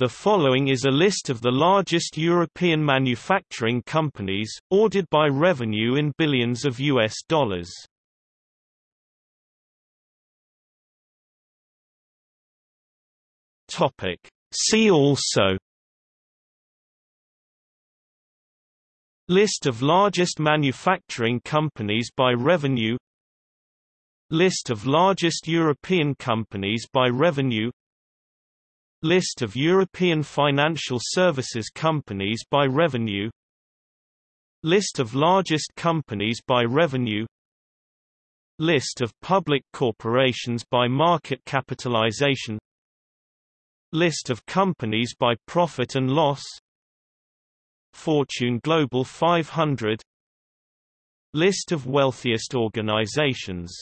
The following is a list of the largest European manufacturing companies, ordered by revenue in billions of US dollars. Topic. See also List of largest manufacturing companies by revenue List of largest European companies by revenue List of European financial services companies by revenue List of largest companies by revenue List of public corporations by market capitalization List of companies by profit and loss Fortune Global 500 List of wealthiest organizations